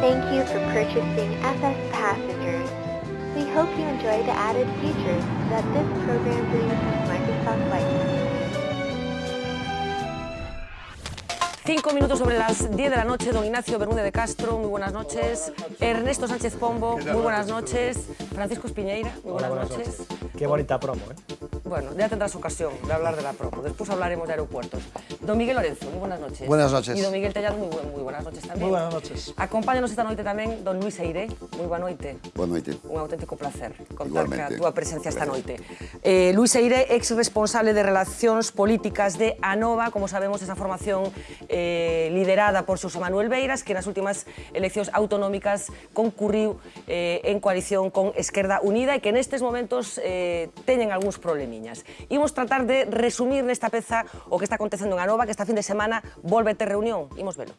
Thank you for purchasing FS Passengers. We hope you enjoy the added features that this program brings with Microsoft Flight Cinco minutos sobre las 10 de la noche, don Ignacio Bermúdez de Castro, muy buenas noches. Ernesto Sánchez Pombo, muy buenas noches. Francisco Espiñeira, muy buenas, buenas noches. Qué bonita promo, ¿eh? Bueno, ya tendrás ocasión de hablar de la promo. Después hablaremos de aeropuertos. Don Miguel Lorenzo, muy buenas noches. Buenas noches. Y don Miguel Tellado, muy, buen- muy buenas noches tamén. Muy buenas noches. Acompáñanos esta noite tamén don Luis Eire. Moi boa noite. Boa noite. Un auténtico placer contar Igualmente. ca túa presencia esta noite. Eh, Luis Eire, ex responsable de Relacións Políticas de ANOVA, como sabemos, esa formación eh, eh, liderada por Xosé Manuel Beiras, que nas últimas eleccións autonómicas concurriu eh, en coalición con Esquerda Unida e que nestes momentos eh, teñen algúns problemiñas. Imos tratar de resumir nesta peza o que está acontecendo en Anova, que esta fin de semana volve a ter reunión. Imos velo.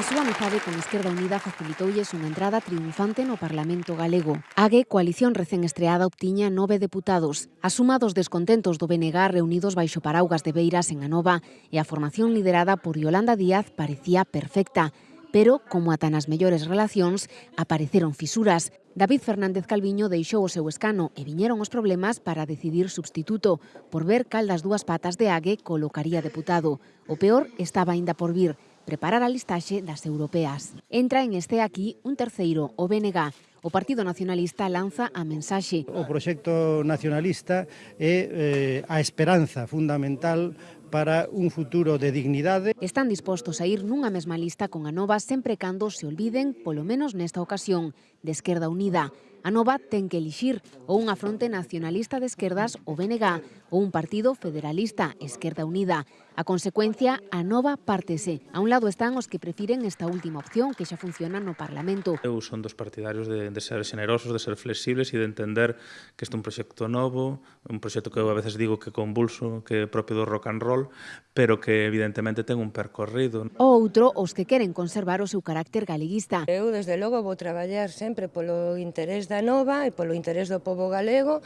A súa amizade con Esquerda Unida facilitoulles unha entrada triunfante no Parlamento galego. Ague, coalición recén estreada, obtiña nove deputados. A suma dos descontentos do BNG reunidos baixo paraugas de Beiras en Anova e a formación liderada por Yolanda Díaz parecía perfecta. Pero, como ata nas mellores relacións, apareceron fisuras. David Fernández Calviño deixou o seu escano e viñeron os problemas para decidir substituto, por ver cal das dúas patas de Ague colocaría deputado. O peor estaba aínda por vir, preparar a listaxe das europeas. Entra en este aquí un terceiro, o BNG, O Partido Nacionalista lanza a mensaxe. O proxecto nacionalista é eh, a esperanza fundamental para un futuro de dignidade. Están dispostos a ir nunha mesma lista con a nova sempre cando se olviden, polo menos nesta ocasión, de Esquerda Unida, a nova ten que elixir ou unha fronte nacionalista de esquerdas o BNG ou un partido federalista Esquerda Unida. A consecuencia, a nova pártese. A un lado están os que prefiren esta última opción que xa funciona no Parlamento. Eu son dos partidarios de, de ser generosos, de ser flexibles e de entender que este é un proxecto novo, un proxecto que eu a veces digo que convulso, que é propio do rock and roll, pero que evidentemente ten un percorrido. O outro, os que queren conservar o seu carácter galeguista. Eu, desde logo, vou traballar sempre polo interés da Nova e polo interés do povo galego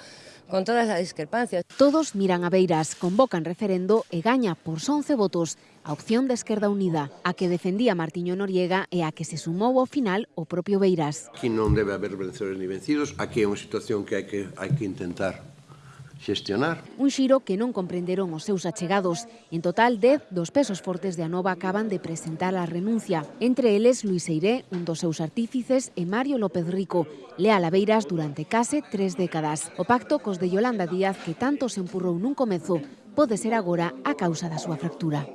con todas as discrepancias. Todos miran a Beiras, convocan referendo e gaña por 11 votos a opción da Esquerda Unida, a que defendía Martiño Noriega e a que se sumou ao final o propio Beiras. Aquí non debe haber vencedores ni vencidos, aquí é unha situación que hai que, hai que intentar xestionar. Un xiro que non comprenderon os seus achegados. En total, 10 dos pesos fortes de Anova acaban de presentar a renuncia. Entre eles, Luis Eiré, un dos seus artífices, e Mario López Rico, lea Laveiras durante case tres décadas. O pacto cos de Yolanda Díaz, que tanto se empurrou nun comezo, pode ser agora a causa da súa fractura.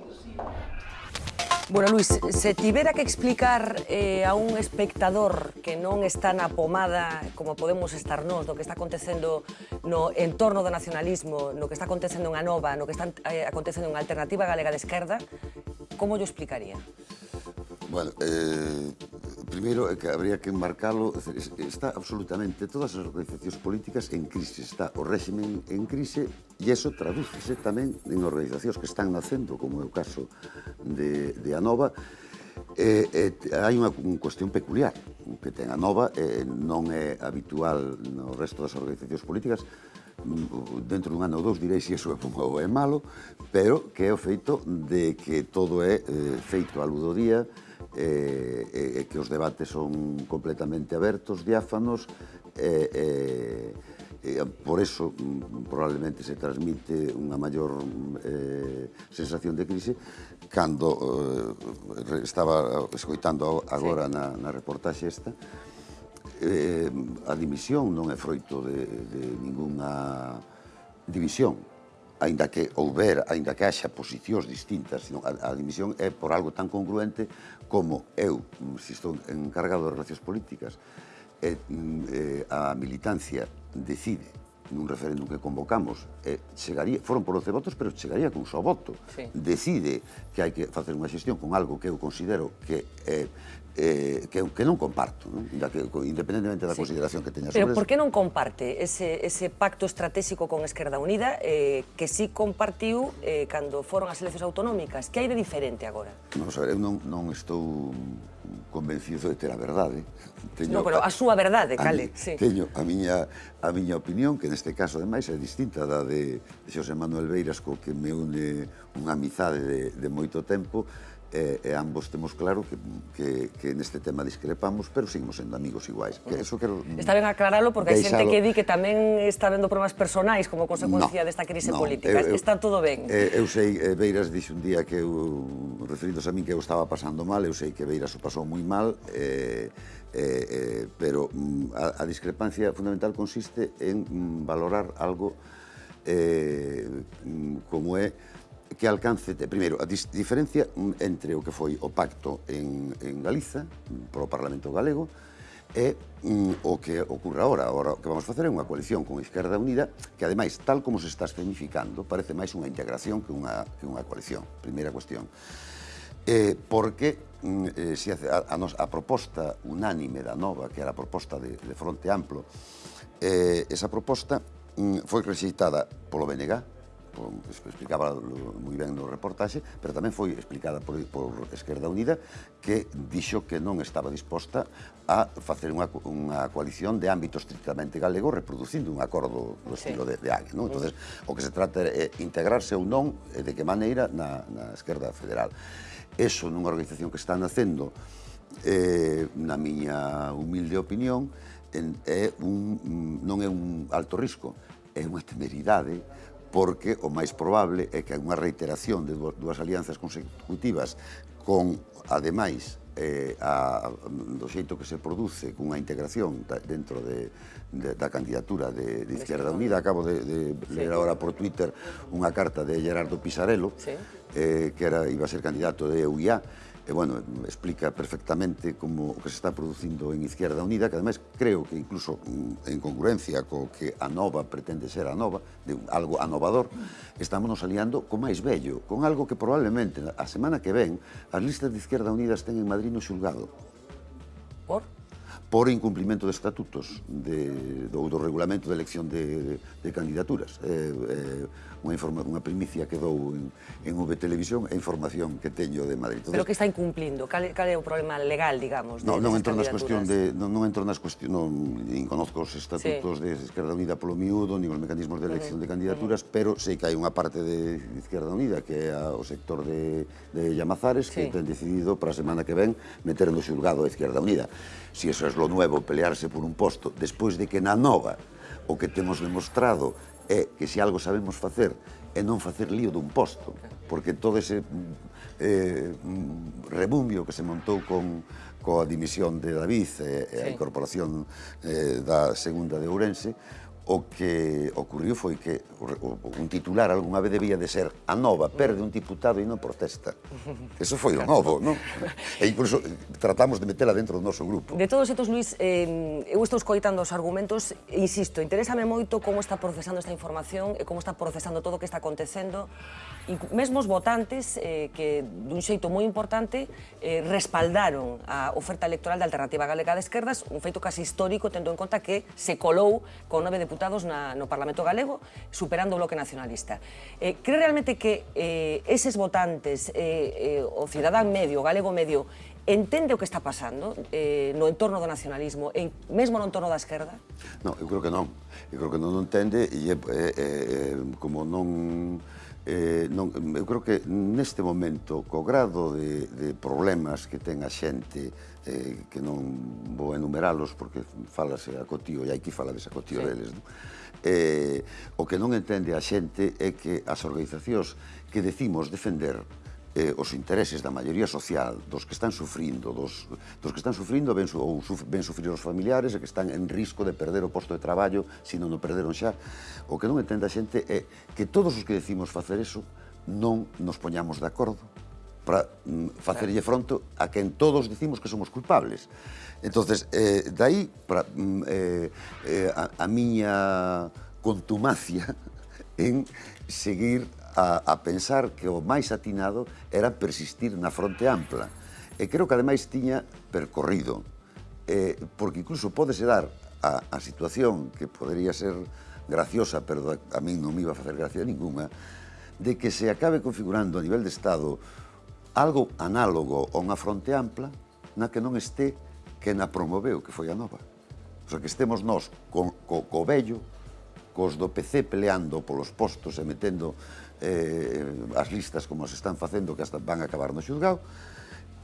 Bueno, Luis, se tivera que explicar eh, a un espectador que non está na pomada como podemos estar nós do que está acontecendo no entorno do nacionalismo, no que está acontecendo en Anova, no que está eh, acontecendo en Alternativa Galega de Esquerda, como yo explicaría? Bueno, eh, Primeiro é que habría que marcalo, está absolutamente todas as organizacións políticas en crise, está o régimen en crise e eso tradúcese tamén en organizacións que están nacendo, como é o caso de, de Anova, eh, eh, hai unha cuestión peculiar que ten a nova eh, non é habitual no resto das organizacións políticas mm, dentro dun ano ou dous direi se iso é bom ou é malo pero que é o feito de que todo é eh, feito a ludodía día e, e que os debates son completamente abertos, diáfanos, e, e, e por eso mm, probablemente se transmite unha maior eh, sensación de crise cando eh, estaba escoitando agora sí. na, na reportaxe esta eh, a dimisión non é froito de, de ninguna división aínda que houber, aínda que haxa posicións distintas, sino a, a dimisión é por algo tan congruente como eu, mm, se estou encargado de relacións políticas, e, mm, e, a militancia decide nun referéndum que convocamos, e chegaría, foron por 12 votos, pero chegaría con só voto. Sí. Decide que hai que facer unha xestión con algo que eu considero que é eh, que, que non comparto, non? Da que, independentemente da sí. consideración que teña sobre Pero por que non comparte ese, ese pacto estratégico con Esquerda Unida eh, que sí compartiu eh, cando foron as eleccións autonómicas? Que hai de diferente agora? Vamos a ver, eu non, non estou convencido de ter a verdade. Teño, no, pero a súa verdade, cale. A, mi, sí. Teño a miña, a miña opinión, que neste caso, ademais, é distinta da de, de Xosé Manuel Beiras, co que me une unha amizade de, de moito tempo, e, e ambos temos claro que, que, que neste tema discrepamos, pero seguimos sendo amigos iguais. Que eso quero, está ben aclaralo, porque hai xente que di que tamén está vendo problemas personais como consecuencia no, desta crise no, política. Eu, está todo ben. Eu, eu sei, Beiras dixo un día que eu, referidos a min que eu estaba pasando mal, eu sei que Beiras o pasou moi mal, eh, eh, eh, pero mm, a, a discrepancia fundamental consiste en mm, valorar algo eh, como é que alcance, primeiro, a diferencia entre o que foi o pacto en, en Galiza, pro Parlamento Galego, é mm, o que ocurre agora. Agora, o que vamos facer é unha coalición con Esquerda Unida, que ademais, tal como se está escenificando, parece máis unha integración que unha, que unha coalición. Primeira cuestión. Eh, porque mm, eh, se hace a, a, nos, a proposta unánime da nova, que era a proposta de, de Fronte Amplo, eh, esa proposta mm, foi rexeitada polo BNG, explicaba moi ben no reportaxe, pero tamén foi explicada por, por Esquerda Unida que dixo que non estaba disposta a facer unha, unha coalición de ámbito estrictamente galego reproducindo un acordo do estilo sí. de, de Agui. Non? Entonces, o que se trata é integrarse ou non e de que maneira na, na Esquerda Federal. Eso nunha organización que está nacendo eh, na miña humilde opinión, en, é un, non é un alto risco, é unha temeridade porque o máis probable é que unha reiteración de dúas alianzas consecutivas con, ademais, eh, a, do xeito que se produce cunha integración da, dentro de, de, da candidatura de, de Izquierda Unida. Acabo de, de ler agora por Twitter unha carta de Gerardo Pisarello, sí. eh, que era, iba a ser candidato de UIA, e, bueno, explica perfectamente como o que se está producindo en Izquierda Unida, que ademais creo que incluso mm, en congruencia co que a nova pretende ser a nova, de algo anovador, estamos nos aliando co máis bello, con algo que probablemente a semana que ven as listas de Izquierda Unida estén en Madrid no xulgado. Por? por incumplimento de estatutos de, do, do regulamento de elección de, de candidaturas. Eh, eh, unha, informa, unha primicia que dou en, en V Televisión e información que teño de Madrid. Entonces, Pero que está incumplindo? Cal, cal é o problema legal, digamos? No, de, non, entro nas cuestión de, non, non entro nas cuestión, non, nin conozco os estatutos sí. de Esquerda Unida polo miúdo, nin os mecanismos de elección uh -huh. de candidaturas, uh -huh. pero sei que hai unha parte de Izquierda Unida que é o sector de, de Llamazares sí. que ten decidido para a semana que ven meter no xulgado a Izquierda Unida si eso es lo nuevo, pelearse por un posto, despois de que na nova o que temos demostrado é que se algo sabemos facer é non facer lío dun posto, porque todo ese mm, eh, mm, rebumbio que se montou con, coa dimisión de David eh, e eh, sí. a incorporación eh, da segunda de Ourense o que ocurriu foi que un titular algunha vez debía de ser a nova perde un diputado e non protesta. Eso foi o novo, non? E incluso eh, tratamos de metela dentro do noso grupo. De todos estos, Luis, eh, eu estou escoitando os argumentos, insisto, interésame moito como está procesando esta información e como está procesando todo o que está acontecendo. E mesmo os votantes, eh, que dun xeito moi importante, eh, respaldaron a oferta electoral da Alternativa Galega de Esquerdas, un feito casi histórico, tendo en conta que se colou con nove deputados votados na, no Parlamento Galego, superando o Bloque Nacionalista. Eh, cree realmente que eh, eses votantes, eh, eh, o cidadán medio, o galego medio, entende o que está pasando eh, no entorno do nacionalismo, en, mesmo no entorno da esquerda? Non, eu creo que non. Eu creo que non o entende e é, é, é, como non... Eh, non, eu creo que neste momento, co grado de, de problemas que ten a xente eh, que non vou enumeralos porque falase a cotío e aquí falades a cotío sí. deles. Non? Eh, o que non entende a xente é que as organizacións que decimos defender eh, os intereses da maioría social, dos que están sufrindo, dos, dos que están sufrindo ben, ou suf, ben sufrir os familiares e que están en risco de perder o posto de traballo se non o perderon xa, o que non entende a xente é que todos os que decimos facer eso non nos poñamos de acordo para mm, facerlle fronte a quen todos dicimos que somos culpables. Entonces, eh, dai, para, mm, eh, eh, a, a miña contumacia en seguir a, a pensar que o máis atinado era persistir na fronte ampla. E creo que ademais tiña percorrido, eh, porque incluso podese dar a, a situación que podería ser graciosa, pero a, a mí non me iba a facer gracia ninguna, de que se acabe configurando a nivel de Estado algo análogo a unha fronte ampla na que non este que na promoveu, que foi a nova. O sea, que estemos nós co, co, co vello, cos do PC peleando polos postos e metendo eh, as listas como se están facendo que hasta van a acabar no xuzgado,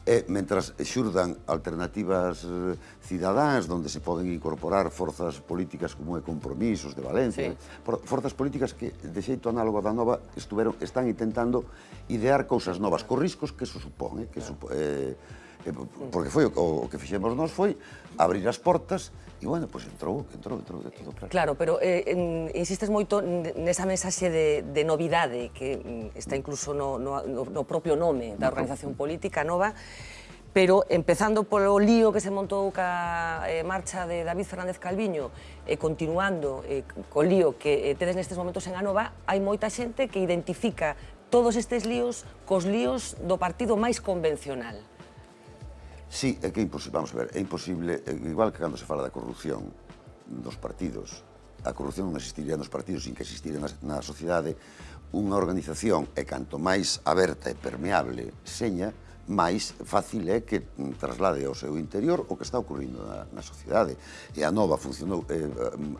e mentras xurdan alternativas eh, cidadáns onde se poden incorporar forzas políticas como é Compromisos de Valencia, sí. forzas políticas que de xeito análogo da nova estuveron están intentando idear cousas novas, co riscos que eso supón, eh, que claro. Eh, eh, porque foi o, o que fixemos nós foi abrir as portas E, bueno, pois pues, entrou, entrou, entrou de todo claro. Claro, pero eh, insistes moito nesa mensaxe de, de novidade que mm, está incluso no, no, no propio nome da organización política nova, pero empezando polo lío que se montou ca eh, marcha de David Fernández Calviño e eh, continuando eh, co lío que eh, tedes nestes momentos en Anova, hai moita xente que identifica todos estes líos cos líos do partido máis convencional. Sí, é que é imposible, vamos a ver, é imposible, igual que cando se fala da corrupción dos partidos, a corrupción non existiría nos partidos sin que existira na, na sociedade unha organización e canto máis aberta e permeable seña, máis fácil é que traslade ao seu interior o que está ocurrindo na, na sociedade. E a nova funcionou, eh,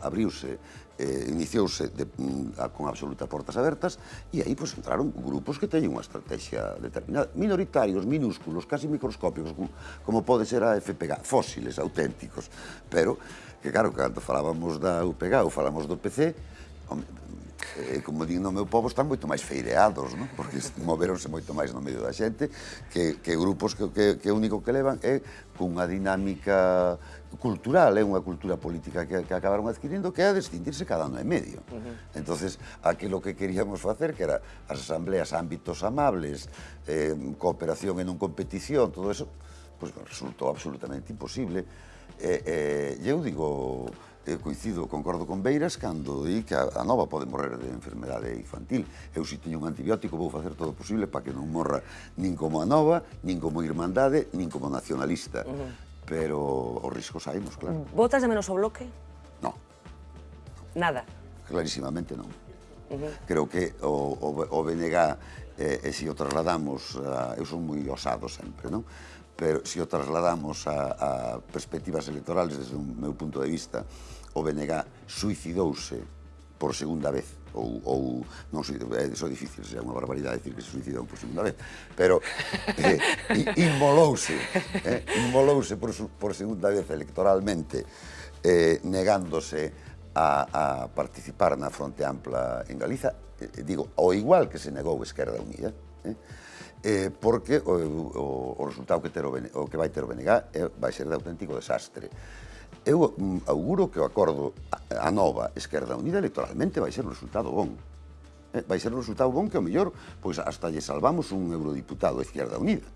abriuse eh, iniciouse de, mm, a, con absoluta portas abertas e aí pois, entraron grupos que teñen unha estrategia determinada, minoritarios, minúsculos, casi microscópicos, como, como pode ser a FPG, fósiles auténticos, pero que claro, cando falábamos da UPG ou falamos do PC, eh, como digo no meu povo, están moito máis feireados, non? porque moveronse moito máis no medio da xente, que, que grupos que, que, que único que levan é cunha dinámica cultural, é unha cultura política que, que acabaron adquirindo que é a distintirse cada ano e medio. Uh -huh. entonces aquilo que queríamos facer, que era as asambleas ámbitos amables, eh, cooperación e non competición, todo eso, pues, resultou absolutamente imposible. E, eh, eh, eu digo, eh, coincido, concordo con Beiras cando di que a, a nova pode morrer de enfermedade infantil. Eu se si teño un antibiótico vou facer todo o posible para que non morra nin como a nova, nin como irmandade, nin como nacionalista. Uh -huh pero os riscos saímos, claro. Botas de menos o bloque? No. Nada? Clarísimamente non. Uh -huh. Creo que o, o, o BNG, eh, eh e se o trasladamos, a, eu son moi osado sempre, non? pero se o trasladamos a, a perspectivas electorales desde o meu punto de vista, o BNG suicidouse por segunda vez ou, ou non é só difícil, é unha barbaridade decir que se suicidou por segunda vez, pero eh, inmolouse, eh, inmolouse por, por segunda vez electoralmente, eh, negándose a, a participar na Fronte Ampla en Galiza, eh, eh, digo, ao igual que se negou Esquerda Unida, eh, eh, porque o, o, o resultado que, ter o, o que vai ter o BNG eh, vai ser de auténtico desastre eu mm, auguro que o acordo a nova Esquerda Unida electoralmente vai ser un resultado bon. Eh, vai ser un resultado bon que, ao mellor, pois hasta lle salvamos un eurodiputado a Esquerda Unida.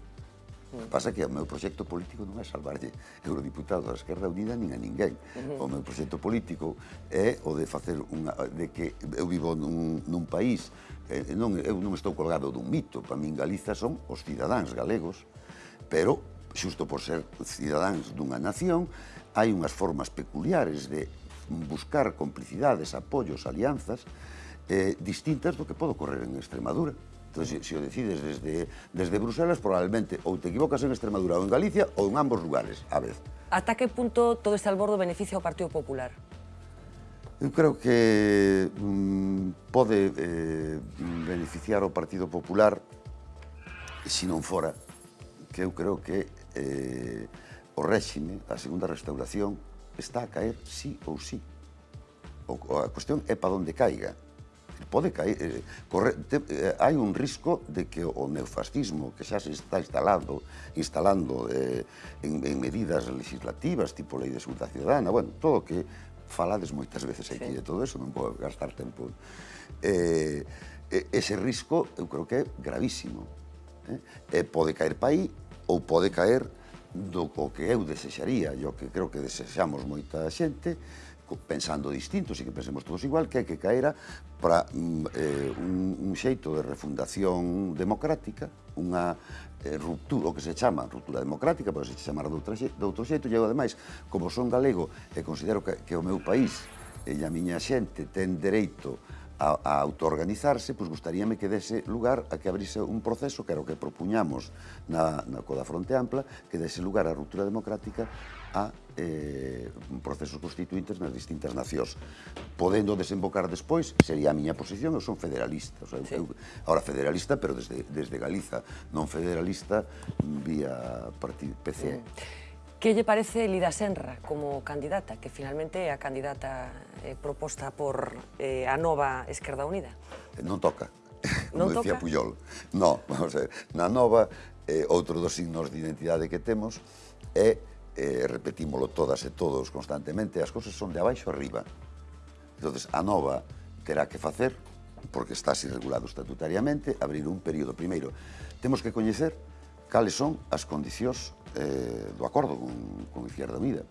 O que pasa que o meu proxecto político non é salvarlle eurodiputados a Esquerda Unida nin a ninguén. O meu proxecto político é o de facer unha, de que eu vivo nun, nun país, non, eu non estou colgado dun mito, para min Galiza son os cidadáns galegos, pero xusto por ser cidadáns dunha nación, hai unhas formas peculiares de buscar complicidades, apoios, alianzas, eh, distintas do que pode ocorrer en Extremadura. Entón, se, se o decides desde, desde Bruselas, probablemente ou te equivocas en Extremadura ou en Galicia ou en ambos lugares, a vez. Ata que punto todo este albordo beneficia ao Partido Popular? Eu creo que mm, pode eh, beneficiar ao Partido Popular se non fora que eu creo que eh, o réxime, a segunda restauración, está a caer sí ou sí. O, a cuestión é para onde caiga. Pode caer, eh, corre, te, eh, hai un risco de que o neofascismo que xa se está instalando, instalando eh, en, en medidas legislativas, tipo lei de seguridade ciudadana, bueno, todo o que falades moitas veces aquí sí. de todo eso, non vou gastar tempo. Eh, ese risco eu creo que é gravísimo. Eh? E pode caer para aí ou pode caer do que eu desexaría, e o que creo que desexamos moita xente, pensando distintos e que pensemos todos igual, que é que caera para mm, eh, un, un xeito de refundación democrática, unha eh, ruptura, o que se chama ruptura democrática, pero se chamar de, outra, de outro xeito, e eu, ademais, como son galego e considero que, que o meu país e a miña xente ten dereito a, a autoorganizarse, pois gustaríame que dese lugar a que abrise un proceso que era o que propuñamos na, na Coda Fronte Ampla, que dese lugar a ruptura democrática a eh, procesos constituintes nas distintas nacións. Podendo desembocar despois, sería a miña posición, eu son federalista. O sea, sí. eu, ahora federalista, pero desde, desde Galiza, non federalista vía PCE. Mm. Que lle parece Lida Senra como candidata, que finalmente é a candidata eh, proposta por eh, a nova Esquerda Unida? Eh, non toca, non como toca? Puyol. No, vamos a ver, na nova, eh, outro dos signos de identidade que temos é, eh, repetímolo todas e todos constantemente, as cousas son de abaixo arriba. Entón, a nova terá que facer, porque está así regulado estatutariamente, abrir un período. Primeiro, temos que coñecer cales son as condicións eh, do acordo con, con Izquierda Unida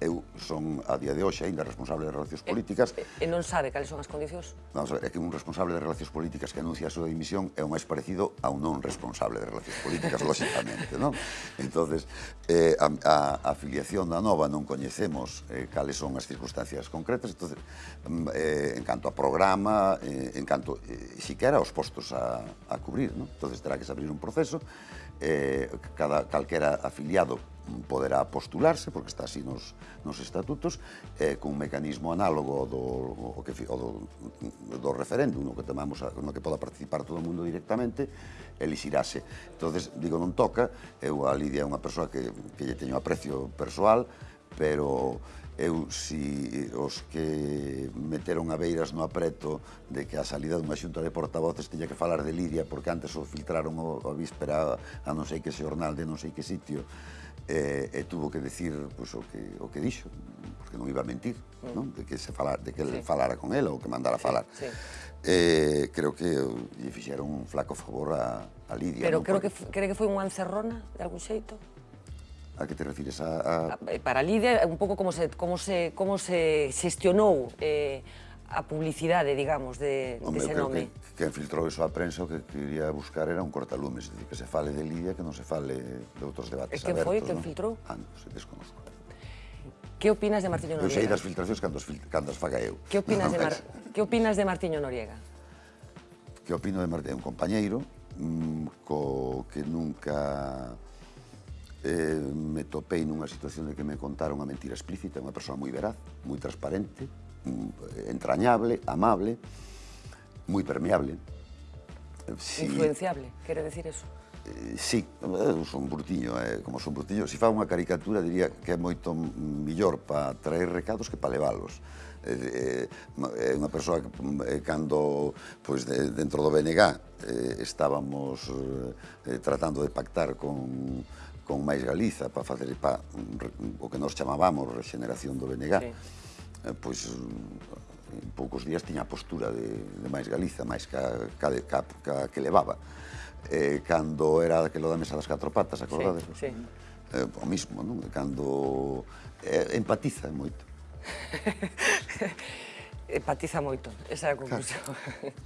eu son a día de hoxe aínda responsable de relacións políticas. E, e non sabe cales son as condicións? Vamos a ver, é que un responsable de relacións políticas que anuncia a súa dimisión é o máis parecido a un non responsable de relacións políticas, lóxicamente, non? Entonces, eh, a, a afiliación da nova non coñecemos eh, cales son as circunstancias concretas, entonces, mm, eh, en canto a programa, eh, en canto, eh, siquera os postos a, a cubrir, non? Entonces, terá que se abrir un proceso, eh, cada, calquera afiliado poderá postularse, porque está así nos, nos estatutos, eh, cun mecanismo análogo do, o que, o do, do referéndum, no que, tomamos, no que poda participar todo o mundo directamente, elixirase. entonces digo, non toca, eu a Lidia é unha persoa que, que lle teño aprecio persoal, pero eu si os que meteron a Beiras no apreto de que a salida dunha xunta de portavoces teña que falar de Lidia porque antes o filtraron a víspera a non sei que xornal de non sei que sitio e, e tuvo que decir pues, o, que, o que dixo, porque non iba a mentir, mm. non? de que se falar, de que sí. falara con ela ou que mandara falar. Sí. Eh, creo que lle fixeron un flaco favor a, a Lidia. Pero non? creo que, cree que foi unha encerrona, de algún xeito? A que te refires? A, a... Ah, eh, para Lidia, un pouco como se, como se, como se xestionou eh, a publicidade, digamos, de, Hombre, dese nome que filtrou iso a prensa o que quería buscar era un cortalumes, é dicir, que se fale de Lidia, que non se fale de outros debates e abertos. E que foi que non? filtrou? Ah, non, se desconozco. Que opinas de Martiño Noriega? Eu sei das filtracións cando, cando as faga eu. Que opinas, de, Mar... que opinas de Martiño Noriega? Que opino de Martiño? Un compañeiro mmm, co que nunca eh, me topei nunha situación de que me contara unha mentira explícita, unha persoa moi veraz, moi transparente, mm, entrañable, amable, muy permeable. Si, Influenciable, quere decir eso? Eh, sí, eh, son Burtiño, eh, como son Burtiño. Se si fa unha caricatura, diría que é moito millor para traer recados que para leválos eh, eh, é unha persoa que cando pois, dentro do BNG estábamos tratando de pactar con, con máis Galiza para facer pa, o que nos chamábamos regeneración do BNG, sí. pois en poucos días tiña a postura de, de máis Galiza, máis ca, ca, ca, ca que levaba. Eh, cando era aquelo da mesa das catro patas, acordades? Sí, sí. Eh, o mismo, non? Cando eh, empatiza moito. empatiza moito, esa é a conclusión. Claro.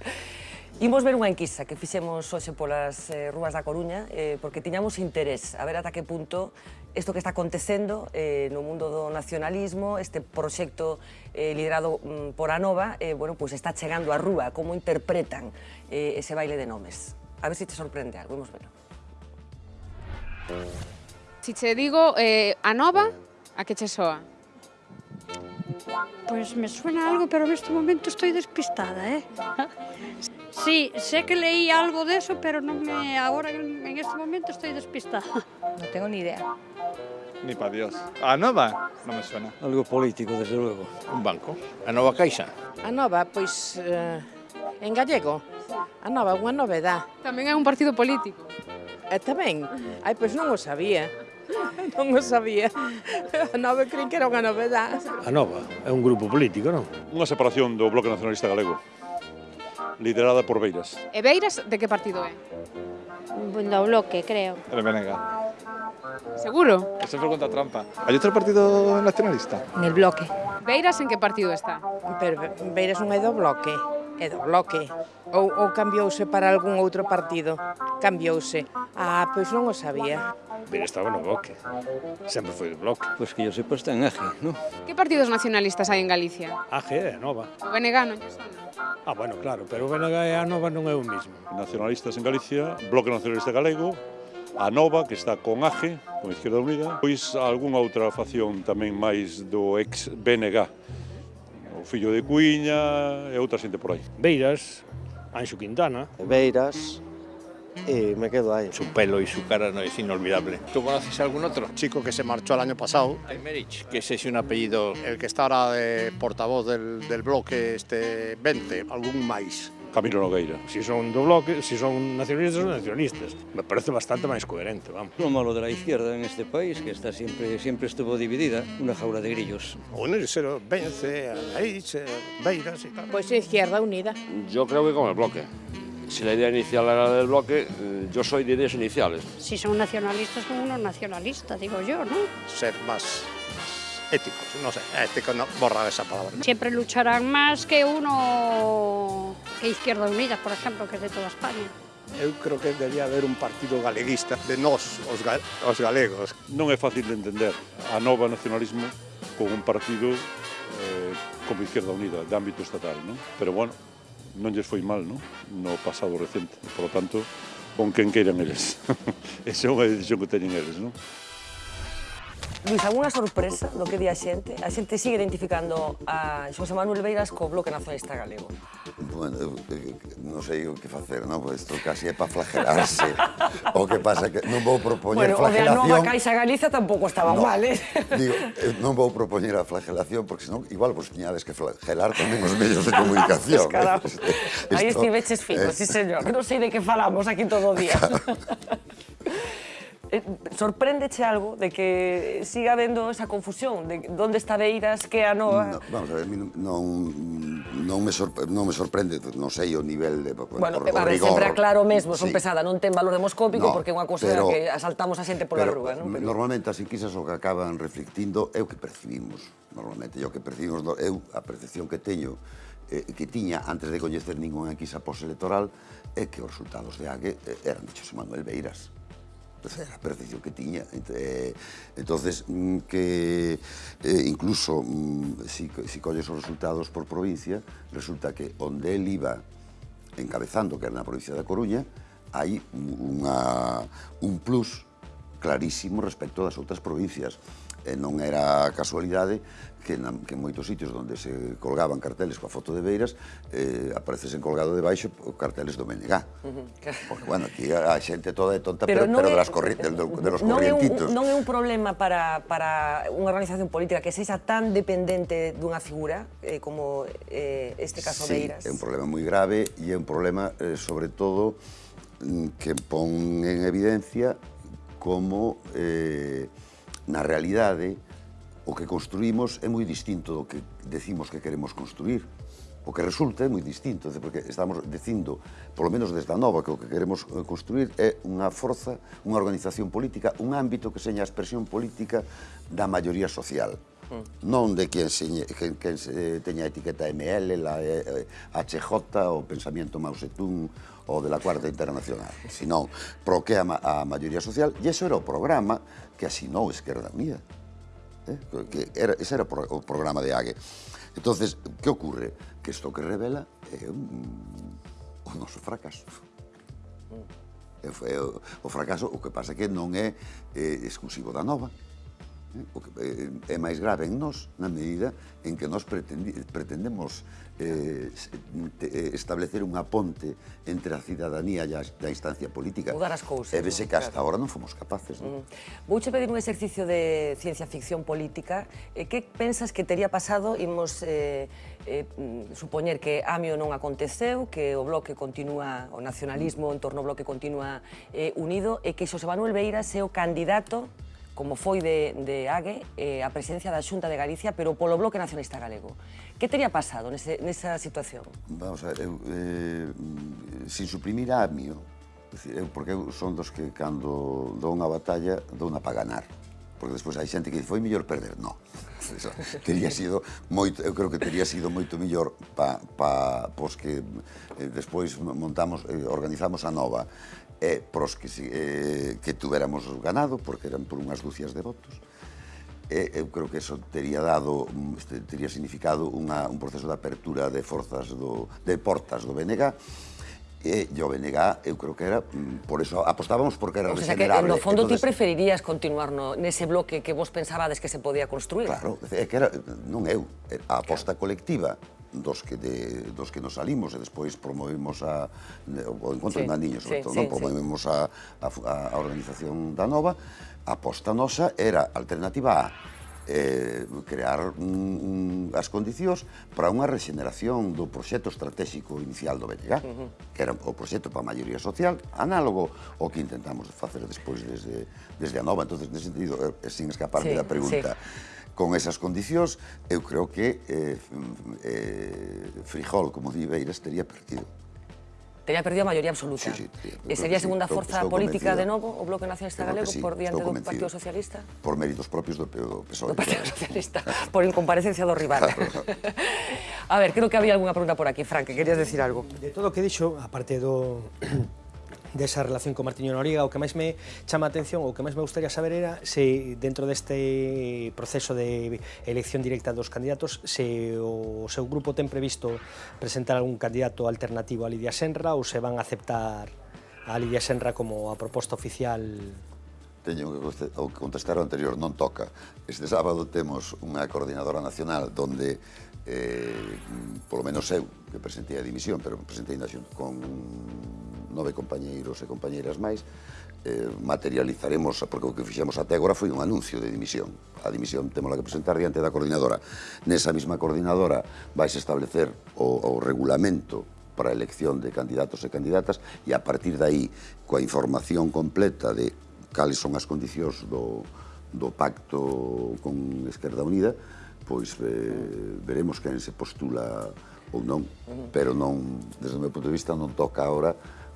Imos ver unha enquisa que fixemos hoxe polas eh, rúas da Coruña, eh, porque tiñamos interés a ver ata que punto isto que está acontecendo eh, no mundo do nacionalismo, este proxecto eh, liderado mm, por Anova, eh, bueno, pues está chegando á rúa, como interpretan eh, ese baile de nomes. A ver se si te sorprende algo, vamos verlo. Si che digo eh, Anova, a que che soa? Pues me suena algo, pero en este momento estoy despistada, ¿eh? Sí, sé que leí algo de eso, pero no me, ahora en este momento estoy despistada. No tengo ni idea. Ni para Dios. A Nova? Non me suena. Algo político, desde luego. Un banco. A Nova Caixa? A Nova, pois, eh, en gallego. A Nova, unha novedad. Tamén é un partido político. Eh, tamén? Ai, pois non o sabía. Non o sabía. A Nova crin que era unha novedad. A Nova é un grupo político, non? Unha separación do Bloque Nacionalista Galego liderada por Beiras. E Beiras de que partido é? Do Bloque, creo. El Benega. ¿Seguro? Eso es pregunta trampa. Hai outro partido nacionalista? el bloque. Beiras en que partido está? Pero Beiras non é do bloque, é do bloque. Ou, ou cambiouse para algún outro partido? Cambiouse. Ah, pois non o sabía. Pero estaba no bloque. Sempre foi do bloque. Pois que yo sepa está en AG, non? Que partidos nacionalistas hai en Galicia? AG é nova. O BNG non lle sona. Ah, bueno, claro, pero o BNG e a nova non é o mismo. Nacionalistas en Galicia, Bloque Nacionalista Galego, a Nova, que está con AGE, con Izquierda Unida, pois algunha outra facción tamén máis do ex BNG, o fillo de Cuiña e outra xente por aí. Beiras, Anxo Quintana. Beiras, y me quedo ahí. Su pelo y su cara no es inolvidable. ¿Tú conoces algún otro? Chico que se marchó el año pasado. Aymerich, que ese es un apellido... El que está ahora de portavoz del, del bloque este 20, algún máis. Camilo Nogueira. Si son do bloque, si son nacionalistas, son nacionalistas. Me parece bastante máis coherente, vamos. Lo malo de la izquierda en este país, que está siempre, siempre estuvo dividida, una jaula de grillos. Unirse, vence, Anaís, Beiras y tal. Pues Izquierda Unida. Yo creo que con el bloque. Si la idea inicial era del bloque, eh, yo soy de ideas iniciales. Si son nacionalistas, son unos nacionalistas, digo yo, ¿no? Ser más éticos, no sé, éticos no, borrar esa palabra. Siempre lucharán más que uno que Izquierda Unida, por ejemplo, que es de toda España. Eu creo que debería haber un partido galeguista de nós, os, ga os galegos. Non é fácil de entender a nova nacionalismo con un partido eh, como Izquierda Unida, de ámbito estatal, non? Pero bueno, non lles foi mal, non? No pasado recente. Por lo tanto, con quen queiran eles. Esa é unha decisión que teñen eles, non? Luis, alguna sorpresa do que di a xente? A xente sigue identificando a Xosé Manuel Beiras co bloque nacionalista galego. Bueno, eu, eu, non sei o que facer, non? Pois isto casi é para flagelarse. o que pasa que non vou propoñer bueno, flagelación... Bueno, o de Nova Caixa Galiza tampouco estaba no, mal, eh? Digo, non vou propoñer a flagelación, porque senón igual vos tiñades que flagelar tamén os medios de comunicación. Eh. Aí estiveches fico, eh... sí, señor. Non sei de que falamos aquí todo o día. Claro eh, sorpréndeche algo de que siga habendo esa confusión de onde está Beiras, que a Noa... No, vamos a ver, non, non, me sorpre, non me sorprende, non sei o nivel de... Bueno, por, a ver, rigor. sempre aclaro mesmo, son sí. pesada, non ten valor demoscópico no, porque é unha cosa pero, que asaltamos a xente pola rúa. Non? Pero... Normalmente as enquisas o que acaban reflectindo é o que percibimos, normalmente, e o que percibimos, eu a percepción que teño eh, que tiña antes de coñecer ninguna enquisa postelectoral é que os resultados de AGE eh, eran de José Manuel Beiras era a percepción que tiña. Eh, entonces mm, que eh, incluso mm, si, si colles os resultados por provincia, resulta que onde el iba encabezando, que era na provincia da Coruña, hai unha, un plus clarísimo respecto das outras provincias. E non era casualidade que, na, que en moitos sitios onde se colgaban carteles coa foto de Beiras eh, aparecesen colgado debaixo carteles do Menegá. Uh -huh. Porque, bueno, aquí a xente toda é tonta, pero, pero, pero é, das corri de, de los non corrientitos. É un, non é un problema para, para unha organización política que sexa tan dependente dunha figura eh, como eh, este caso sí, Beiras? é un problema moi grave e é un problema, eh, sobre todo, mm, que pon en evidencia como... Eh, na realidade, o que construímos é moi distinto do que decimos que queremos construir. O que resulta é moi distinto, porque estamos dicindo, polo menos desde a nova, que o que queremos eh, construir é unha forza, unha organización política, un ámbito que seña a expresión política da maioría social. Mm. Non de quen, se, quen, quen se eh, teña a etiqueta ML, la, eh, HJ, o pensamiento Mao Zedong, o de la Cuarta Internacional, sino proquea a maioría social, e iso era o programa que asinou Esquerda Unida. Eh? Que era, ese era o programa de AGE. entonces que ocurre? Que isto que revela é un, o noso fracaso. É, é, o, o fracaso, o que pasa que non é, é exclusivo da nova, eh? o que é máis grave en nós na medida en que nós pretendemos Eh, eh, establecer unha ponte entre a cidadanía e a instancia política. Mudar as cousas. E vese que hasta claro. non fomos capaces. Non? Mm. Vou che pedir un exercicio de ciencia ficción política. Eh, que pensas que teria pasado, imos eh, eh, mm, supoñer que Amio non aconteceu, que o bloque continúa, o nacionalismo en torno ao bloque continúa eh, unido, e que Xosé Manuel Beiras é o candidato como foi de, de Ague, eh, a presencia da Xunta de Galicia, pero polo Bloque Nacionalista Galego. Que teria pasado nese, nesa situación? Vamos a ver, eu, eh, sin suprimir a AMIO, eu, porque eu son dos que cando dou unha batalla, dou unha para ganar. Porque despois hai xente que dice, foi mellor perder. No, Eso, teria sido moito, eu creo que teria sido moito mellor pa, pa, pos que eh, despois montamos, eh, organizamos a nova e pros que, eh, que tuveramos ganado, porque eran por unhas dúcias de votos, e eu creo que eso teria dado, teria significado unha, un proceso de apertura de forzas do, de portas do BNG, e o BNG, eu creo que era, mm, por eso apostábamos porque era o sea, regenerable. Que, no fondo Entonces, ti preferirías continuar no, nese bloque que vos pensabades que se podía construir. Claro, é que era, non eu, a aposta claro. colectiva dos que, de, dos que nos salimos e despois promovemos a, o encontro sí, de Dandiño, sobre sí, todo, sí, non? promovemos sí. a, a, a organización da Nova, a aposta nosa era alternativa A, eh, crear un, un, as condicións para unha regeneración do proxecto estratégico inicial do BNG, uh -huh. que era o proxecto para a maioría social, análogo ao que intentamos facer despois desde, desde a nova. entonces nese sentido, eh, sin escaparme sí, da pregunta, sí Con esas condicións, eu creo que eh, mm, eh, Frijol, como di Beiras, teria perdido. Tería perdido a maioría absoluta. Sí, sí, e sería a segunda sí, forza estou, estou política de novo o Bloque Nacionalista Galego sí, por diante do Partido Socialista? Por méritos propios do, do PSOE. Do Partido Socialista, por incomparecencia do rival. Claro, a ver, creo que había algunha pregunta por aquí. Frank, que querías decir algo? De todo o que dixo, aparte do desa relación con Martiño Noriega, o que máis me chama a atención, o que máis me gustaría saber era se dentro deste proceso de elección directa dos candidatos se o seu grupo ten previsto presentar algún candidato alternativo a Lidia Senra ou se van a aceptar a Lidia Senra como a proposta oficial teño que contestar o anterior, non toca. Este sábado temos unha coordinadora nacional donde, eh, polo menos eu, que presentei a dimisión, pero presentei na xunta con nove compañeiros e compañeiras máis, eh, materializaremos, porque o que fixemos até agora foi un anuncio de dimisión. A dimisión temos que presentar diante da coordinadora. Nesa mesma coordinadora vais establecer o, o regulamento para a elección de candidatos e candidatas e a partir de aí, coa información completa de cales son as condicións do, do pacto con Esquerda Unida, pois eh, veremos quen se postula ou non, pero non, desde o meu punto de vista non toca agora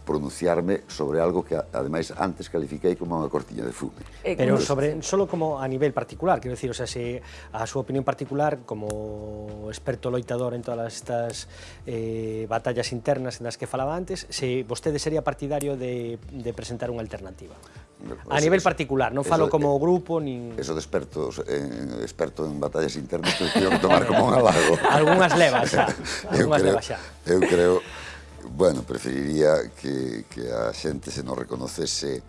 pronunciarme sobre algo que, ademais, antes califiquei como unha cortiña de fume. Eh, Pero sobre, solo como a nivel particular, quero dicir, o sea, se a súa opinión particular como experto loitador en todas estas eh, batallas internas en as que falaba antes, se vostede sería partidario de, de presentar unha alternativa? A nivel particular, non falo eso, como grupo nin... Eso de expertos, en, experto en batallas internas, que tomar como un halago. Algunhas levas xa. Algunhas levas xa. Eu creo, bueno, preferiría que, que a xente se nos reconocese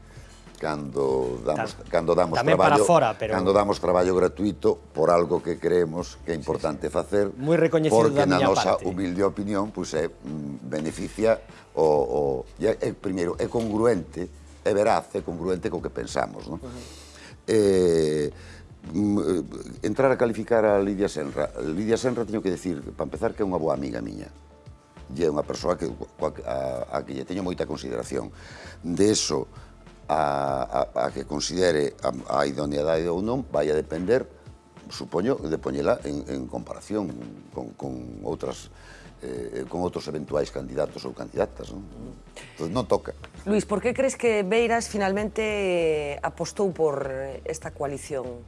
cando damos, Tam, cando damos traballo, fora, pero... cando damos traballo gratuito por algo que creemos que é importante sí, sí. facer, Muy porque da na nosa parte. humilde opinión pues, é, mm, beneficia o, o é, é, primeiro, é congruente, é veraz, é congruente co que pensamos. no? Uh eh, -huh. Mm, eh, entrar a calificar a Lidia Senra. Lidia Senra teño que decir, para empezar, que é unha boa amiga miña lle unha persoa que, a, a que lle teño moita consideración. De eso, a, a, a que considere a, a idoneidade ou non, vai a depender, supoño, de poñela en, en comparación con, con outras eh, con outros eventuais candidatos ou candidatas. Non? Entón, non toca. Luis, por que crees que Beiras finalmente eh, apostou por esta coalición?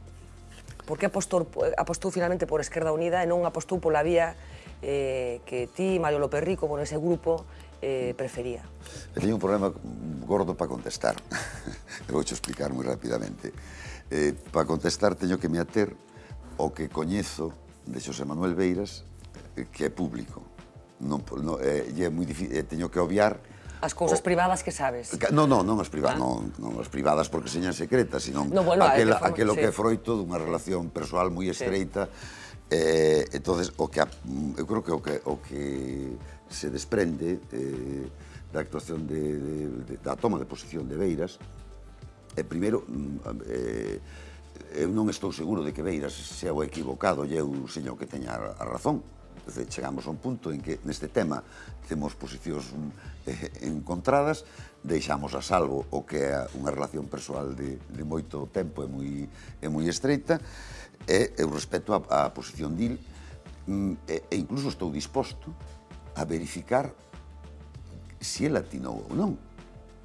Por que apostou, eh, apostou finalmente por Esquerda Unida e non apostou pola vía eh, que ti, Mario Loperrico, con ese grupo, eh, prefería? Eu teño un problema gordo para contestar. Eu vou explicar moi rapidamente. Eh, para contestar teño que me ater o que coñezo de Xosé Manuel Beiras eh, que é público. Non, non, é, eh, é moi difícil, eh, teño que obviar As cousas o... privadas que sabes. Non, non, non as privadas, ah. non, non as privadas porque señan secretas, senón no, bueno, aquela, forma, aquelo sí. que é froito dunha relación persoal moi estreita sí Eh, entonces o que eu creo que o que o que se desprende eh, da actuación de, de, de da toma de posición de Beiras é eh, primeiro mm, eh, eu non estou seguro de que Beiras sea o equivocado e eu señor que teña a razón. Dice, chegamos a un punto en que neste tema temos posicións mm, eh, encontradas, deixamos a salvo o que é unha relación persoal de, de moito tempo e moi, e moi estreita, e eu respeto a, a posición dil mm, e, e incluso estou disposto a verificar se si el atinou ou non.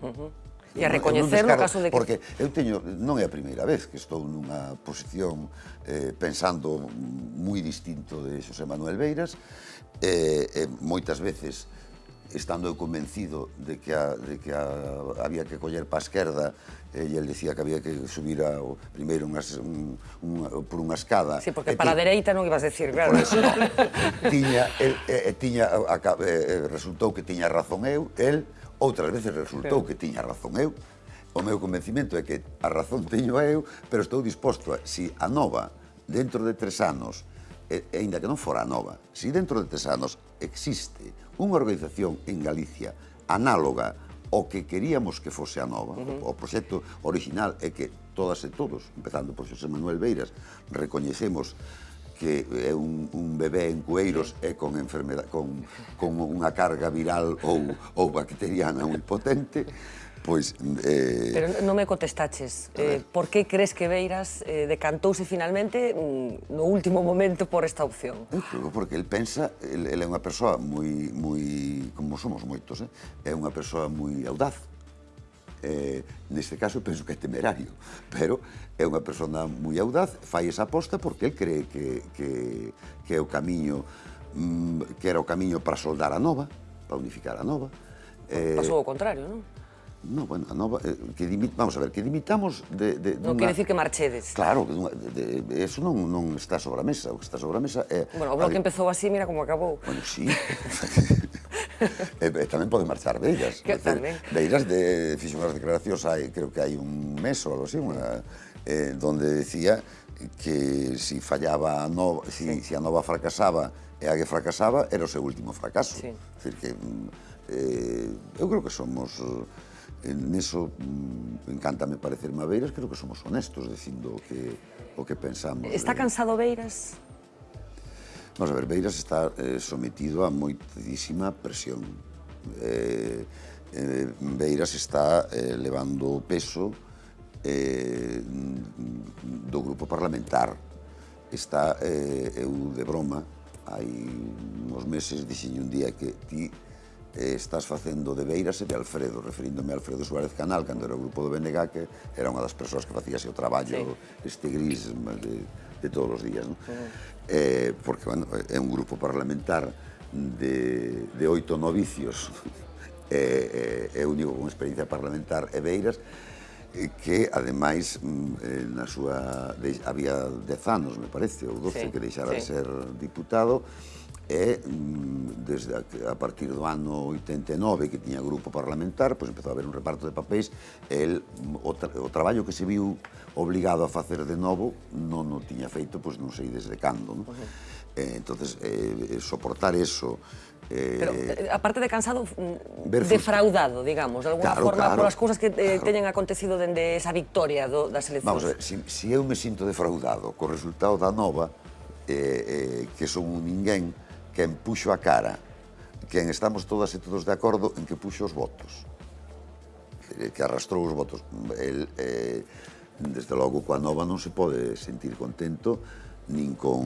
Uh -huh. E a recoñecer no caso de que... Porque eu teño, non é a primeira vez que estou nunha posición eh, pensando mm, moi distinto de Xosé Manuel Beiras, eh, eh, moitas veces estando eu convencido de que, a, de que a, había que coller pa esquerda, e el decía que había que subir ao primeiro unhas, un, un, por unha escada. Sí, porque para a dereita non ibas a decir, claro. Por eso, no. tiña, el, eh, tiña, a, eh, resultou que tiña razón eu, el, outras veces resultou que tiña razón eu, o meu convencimento é que a razón teño eu, pero estou disposto a, si a nova, dentro de tres anos, e, e ainda que non fora a nova, si dentro de tres anos existe unha organización en Galicia análoga ao que queríamos que fose a nova. Uh -huh. O proxecto original é que todas e todos, empezando por Xosé Manuel Beiras, recoñecemos que é un, un bebé en cueiros e con, enfermedad, con, con unha carga viral ou, ou bacteriana moi potente, Pois... Eh... Pero non me contestaches. Eh, por que crees que Beiras eh, decantouse finalmente mm, no último momento por esta opción? Eu creo porque el pensa, el, el é unha persoa moi, moi, como somos moitos, eh? é unha persoa moi audaz. Eh, neste caso penso que é temerario, pero é unha persona moi audaz, fai esa aposta porque el cree que, que, que é o camiño mm, que era o camiño para soldar a nova, para unificar a nova. Eh, Pasou o contrario, non? No, bueno, a nova, eh, que dimit, vamos a ver, que dimitamos de... de non quere dicir que marchedes. Claro, que dunha, de, de, eso non, non está sobre a mesa, o que está sobre a mesa é... Eh, bueno, o bloque empezou así, mira como acabou. Bueno, sí. e, e tamén pode marchar Beiras. Que tamén. Beiras de, fixo unhas declaracións, hai, creo que hai un mes ou algo así, unha, eh, donde decía que si fallaba a nova, si, si a nova fracasaba e a que fracasaba, era o seu último fracaso. Sí. Decir que... Mm, eh, eu creo que somos eh, Neso mm, encantame parecerme a Beiras, creo que somos honestos dicindo o que, o que pensamos. Está cansado Beiras? Vamos a ver, Beiras está eh, sometido a moitísima presión. Eh, eh, Beiras está eh, levando o peso eh, do grupo parlamentar. Está, eh, eu de broma, hai uns meses dixen un día que ti estás facendo de Beiras e de Alfredo, referíndome a Alfredo Suárez Canal, cando era o grupo do BNG, que era unha das persoas que facíase o traballo sí. este gris de, de todos os días. ¿no? Eh, porque, bueno, é un grupo parlamentar de, de oito novicios, é, é, é único con experiencia parlamentar e Beiras, que ademais mm, eh, na súa había dez anos, me parece, ou doce, sí, que deixara sí. de ser diputado, e mm, desde a, a partir do ano 89 que tiña grupo parlamentar, pois empezou a haber un reparto de papéis e el, o, tra, o traballo que se viu obligado a facer de novo non o tiña feito, pois non sei desde cando. Non? Eh, entonces eh, soportar eso Eh, Pero, aparte de cansado, mm, defraudado, digamos, de alguna claro, forma, claro, polas cousas que eh, claro. teñen acontecido dende esa victoria do, das eleccións. Vamos, ver, si, si eu me sinto defraudado co resultado da nova, eh, eh, que son un ninguén, quen puxo a cara, quen estamos todas e todos de acordo en que puxo os votos, eh, que arrastrou os votos. El, eh, desde logo, coa nova non se pode sentir contento nin con,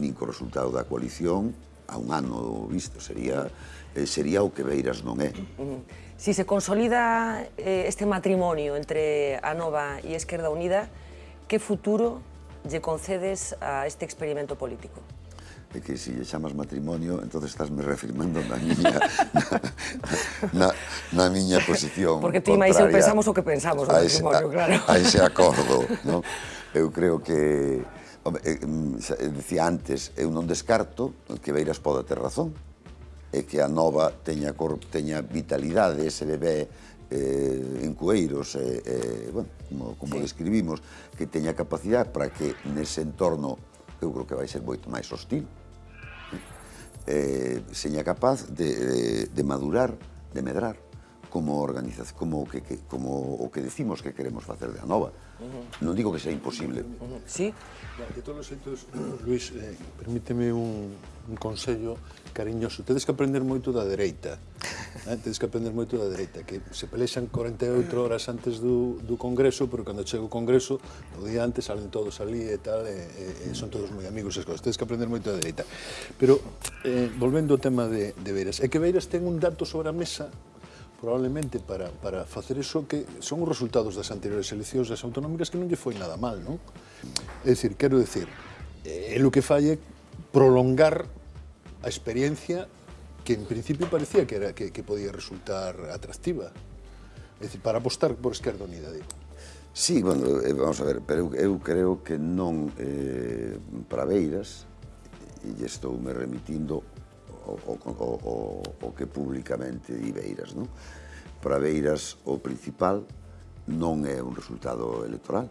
nin co resultado da coalición a un ano visto, sería eh, sería o que Beiras non é. Si se consolida eh, este matrimonio entre a Nova e Esquerda Unida, que futuro lle concedes a este experimento político? é que se lle chamas matrimonio, entonces estás me reafirmando na miña, na, na, na miña posición Porque ti máis eu pensamos o que pensamos o matrimonio, a, claro. A ese acordo, non? Eu creo que, home, eh, mm, dicía antes, eu non descarto que Beiras poda ter razón, e que a nova teña, cor, teña vitalidade, ese bebé eh, en Cueiros, eh, eh, bueno, como, como sí. describimos, que teña capacidade para que nese entorno eu creo que vai ser moito máis hostil, eh, eh seña capaz de, de, de madurar, de medrar como organización, como que, que como o que decimos que queremos facer de Anova. Uh -huh. Non digo que sea imposible. Uh -huh. Sí. De todos os xeitos, Luis, eh, permíteme un, un consello cariñoso. Tedes que aprender moito da dereita. Eh? Tedes que aprender moito da dereita, que se pelexan 48 horas antes do, do Congreso, pero cando chega o Congreso, o día antes salen todos ali e tal, e, e, e son todos moi amigos as cosas. Tedes que aprender moito da dereita. Pero, eh, volvendo ao tema de, de Beiras, é que Beiras ten un dato sobre a mesa probablemente para, para facer eso que son os resultados das anteriores eleccións das autonómicas que non lle foi nada mal, non? É dicir, quero dicir, el o que fai é prolongar a experiencia que en principio parecía que, era, que, que podía resultar atractiva. É dicir, para apostar por Esquerda Unida, digo. Sí, bueno, eh, vamos a ver, pero eu, eu creo que non eh, para Beiras, e estou me remitindo o, o, o, o que publicamente di Beiras, non? Para Beiras, o principal non é un resultado electoral.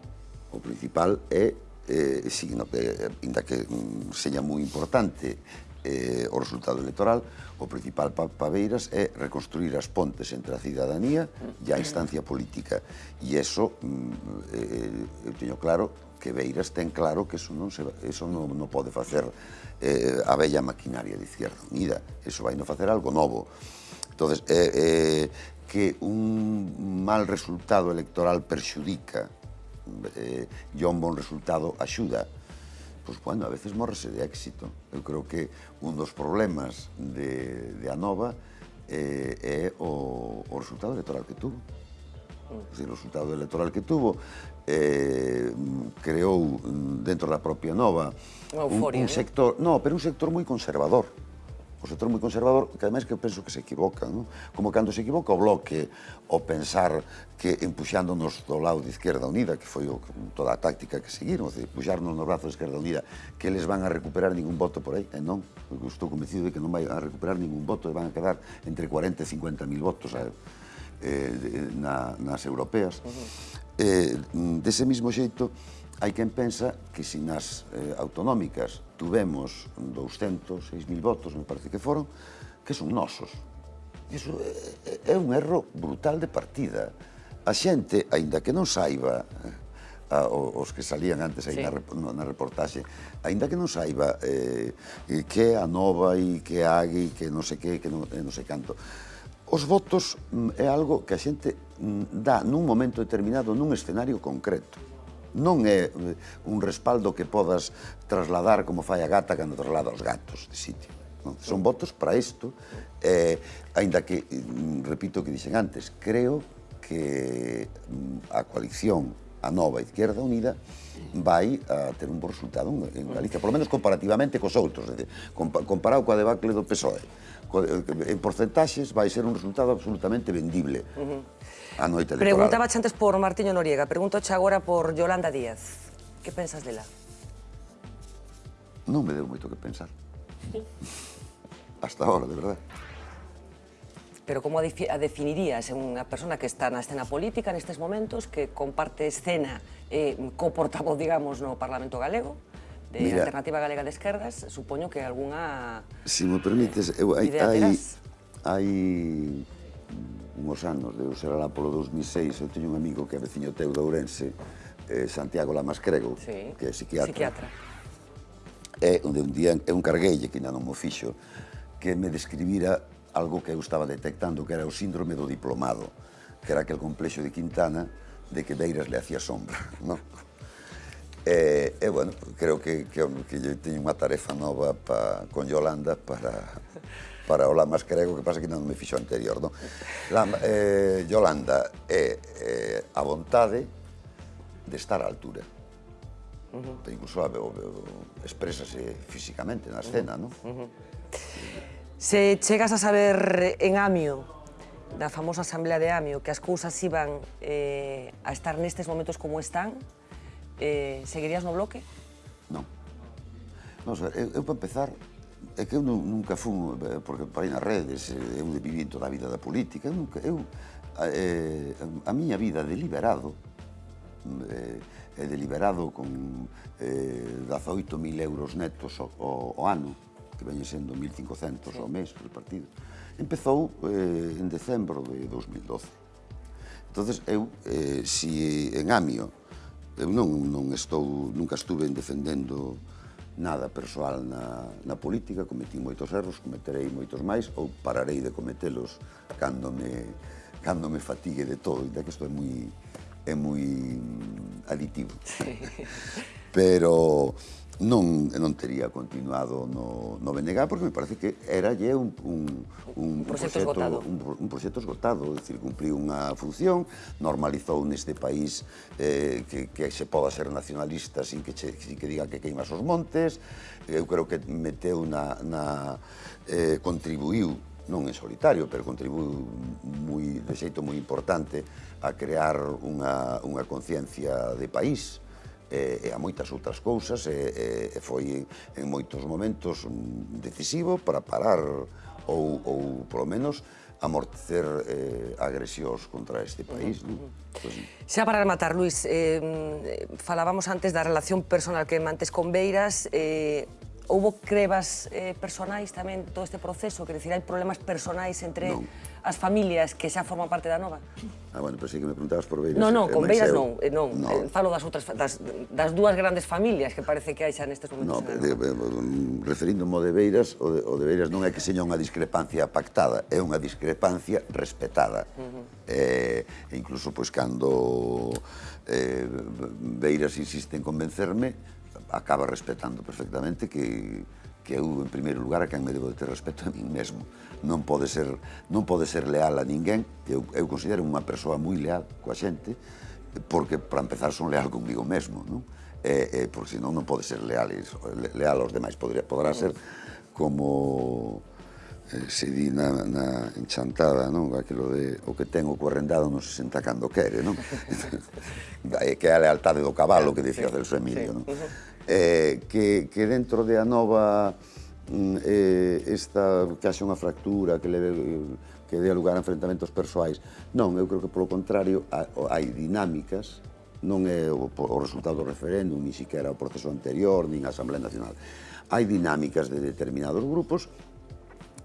O principal é, eh, signo que, inda que mm, seña moi importante eh, o resultado electoral, o principal para pa Beiras é reconstruir as pontes entre a cidadanía e a instancia política. E eso, mm, eh, eu teño claro, que Beiras ten claro que eso non, se, eso non, non pode facer eh, a bella maquinaria de Izquierda Unida. Eso vai non facer algo novo. Entón, eh, eh, que un mal resultado electoral perxudica, eh, e un bon resultado axuda, pois, bueno, a veces morrese de éxito. Eu creo que un dos problemas de, de Anova eh, é o, o resultado electoral que tuvo. O o resultado electoral que tuvo eh, creou dentro da propia Nova un, un sector, eh? no, pero un sector moi conservador o sector moi conservador, que ademais que penso que se equivocan, non? como cando se equivoca o bloque o pensar que empuxándonos do lado de Izquierda Unida, que foi o, toda a táctica que seguiron, de puxarnos no brazo de Izquierda Unida, que eles van a recuperar ningún voto por aí, e non, eu estou convencido de que non vai a recuperar ningún voto, e van a quedar entre 40 e 50 mil votos a, eh, eh na, nas europeas. Uh -huh. eh, mm, dese mismo xeito, Hai quen pensa que se nas eh, autonómicas tuvemos 200, 6.000 votos, me parece que foron, que son nosos. Iso é, é un erro brutal de partida. A xente, aínda que non saiba, eh, a, os que salían antes aí sí. na, na reportaxe, aínda que non saiba eh, eh que é a nova e que é a agui, que non sei que, que non, eh, non sei canto, Os votos mm, é algo que a xente mm, dá nun momento determinado, nun escenario concreto non é eh, un respaldo que podas trasladar como fai a gata cando traslada os gatos de sitio. Non? Son votos para isto, eh, aínda que, mm, repito o que dixen antes, creo que mm, a coalición a nova Izquierda Unida vai a ter un bo resultado en Galicia, polo menos comparativamente cos outros, comparado coa debacle do PSOE. Eh, en porcentaxes vai ser un resultado absolutamente vendible a noite electoral. Preguntaba antes por Martiño Noriega, pregunto agora por Yolanda Díaz. Que pensas dela? Non me deu moito que pensar. Hasta ahora, de verdade. Pero como a, a definirías unha persona que está na escena política nestes momentos, que comparte escena eh, co portavoz, digamos, no Parlamento Galego, de Mira, Alternativa Galega de Esquerdas, supoño que algunha... Si me permites, eu, hai, hai, hai unhos anos, de ser alá polo 2006, eu teño un amigo que é veciño teu de Ourense, eh, Santiago Lamascrego, sí. que é psiquiatra. psiquiatra. É onde un día é un cargueille que ainda non mo fixo, que me describira algo que eu estaba detectando, que era o síndrome do diplomado, que era aquel complexo de Quintana de que Beiras le hacía sombra, non? E, e bueno, creo que, que, que teño unha tarefa nova pa, con Yolanda para para o Lamas crego, que pasa que non me fixo anterior, non? Lama, eh, Yolanda é eh, a vontade de estar á altura. Uh -huh. Incluso a, expresase físicamente na escena, uh -huh. non? Uh -huh. Se chegas a saber en Amio, da famosa Asamblea de Amio, que as cousas iban eh, a estar nestes momentos como están, eh, seguirías no bloque? Non. Non, eu, eu para empezar, é que eu nunca fun, porque eh, por aí nas redes, eh, eu vivín toda a vida da política, eu, nunca, eu eh, a, a miña vida deliberado, eh, eh, deliberado con eh, 18.000 euros netos o, o, o ano, que veñen sendo 1.500 sí. ao mes por partido, empezou eh, en decembro de 2012. entonces eu, eh, si en Amio, eu non, non estou, nunca estuve defendendo nada persoal na, na política, cometí moitos erros, cometerei moitos máis ou pararei de cometelos cando me, cando me fatigue de todo, de que isto é moi, é moi aditivo. Sí. Pero non, non tería continuado no, no BNG porque me parece que era lle un, un, un, un proxecto esgotado. Un, un proxecto esgotado, é dicir, cumpliu unha función, normalizou neste país eh, que, que se poda ser nacionalista sin que, che, sin que diga que queimas os montes, eu creo que meteu na, na eh, contribuiu non en solitario, pero contribuiu moi, de xeito moi importante a crear unha, unha conciencia de país e, e a moitas outras cousas e, e, e foi en moitos momentos decisivo para parar ou, ou polo menos, amortecer eh, agresións contra este país. Uh -huh. non? Pois pues, Xa para rematar, Luis, eh, falábamos antes da relación personal que mantes con Beiras, eh, houbo crevas eh, personais tamén todo este proceso? Quer dicir, hai problemas personais entre... Non as familias que xa forman parte da nova? Ah, bueno, pero sí que me preguntabas por Beiras. No, no, eh, con Beiras non, eh, non. No. Eh, falo das outras das, das dúas grandes familias que parece que hai xa nestes momentos. No, de, mm, referíndome ao de Beiras, o de, o de Beiras non é que seña unha discrepancia pactada, é unha discrepancia respetada. Uh -huh. eh, e incluso, pois, cando eh, Beiras insiste en convencerme, acaba respetando perfectamente que que eu, en primeiro lugar, a quen me debo de ter respeto a mim mesmo. Non pode ser, non pode ser leal a ninguén, que eu, eu considero unha persoa moi leal coa xente, porque, para empezar, son leal comigo mesmo, non? E, e, porque senón non pode ser leal, leal aos demais, podría, podrá ser como eh, se di na, na enchantada, non? Aquilo de o que ten o correndado non se senta cando quere, non? que é a lealtade do cabalo que dicía sí, Celso Emilio, sí. non? eh, que, que dentro de Anova mm, eh, esta, que haxe unha fractura que leve que dé lugar a enfrentamentos persoais. Non, eu creo que polo contrario hai dinámicas non é o, o resultado do referéndum, ni siquiera o proceso anterior, nin a Asamblea Nacional. Hai dinámicas de determinados grupos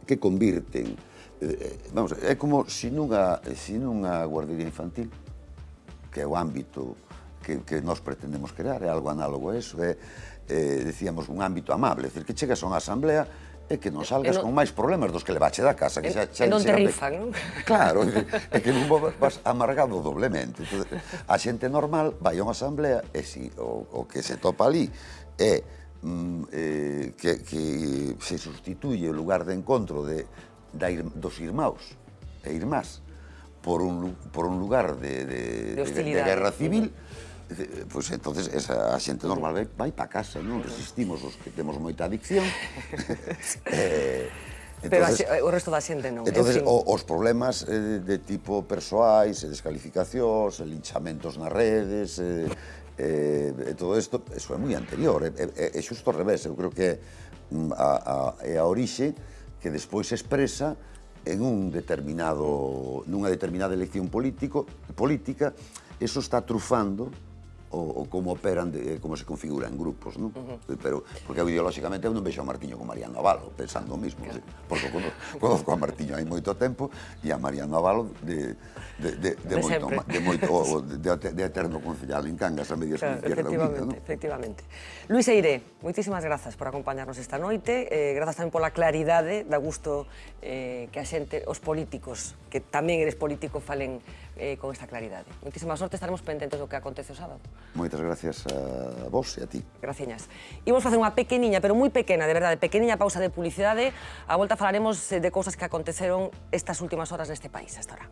que convirten eh, eh vamos, é como se nunha, se nunha guardería infantil que é o ámbito que, que nós pretendemos crear, é algo análogo a eso, é, eh, decíamos, un ámbito amable, é dicir, que chegas a unha asamblea e que non salgas non, con máis problemas dos que levache da casa. Que xa, xa, non te rifan, non? Claro, é que non vas amargado doblemente. Entonces, a xente normal vai a unha asamblea e si o, o que se topa ali é mm, eh, que, que se sustituye o lugar de encontro de, da, dos irmãos e irmás por un, por un lugar de, de, de, de, de guerra civil, civil Pois entonces esa, a xente normal vai, vai pa casa, non resistimos os que temos moita adicción. eh, entonces, Pero a, o resto da xente non. Entonces, en fin. o, os problemas eh, de tipo persoais, descalificacións, linchamentos nas redes, eh, eh, todo isto, eso é moi anterior, é, é, é xusto ao revés, eu creo que mm, a, a, é a orixe que despois se expresa en un determinado, nunha determinada elección político, política, eso está trufando o, o como operan, de, eh, como se configuran grupos, non? Uh -huh. Pero, porque ideolóxicamente eu non vexo a Martiño con Mariano Avalo, pensando o mismo, claro. ¿sí? porque conozco, conozco a Martiño hai moito tempo e a Mariano Avalo de, de, de, de, de moito, de, moito o, de, de eterno concellal en Cangas, a medias claro, que Izquierda Unida, non? Efectivamente. Luis Eire, moitísimas grazas por acompañarnos esta noite, eh, grazas tamén pola claridade, da gusto eh, que a xente, os políticos, que tamén eres político, falen eh, con esta claridade. Moitísima sorte, estaremos pendentes do que acontece o sábado. Moitas gracias a vos e a ti. Graciñas. Imos facer unha pequeniña, pero moi pequena, de verdade, pequeniña pausa de publicidade. A volta falaremos eh, de cousas que aconteceron estas últimas horas neste país, hasta ahora.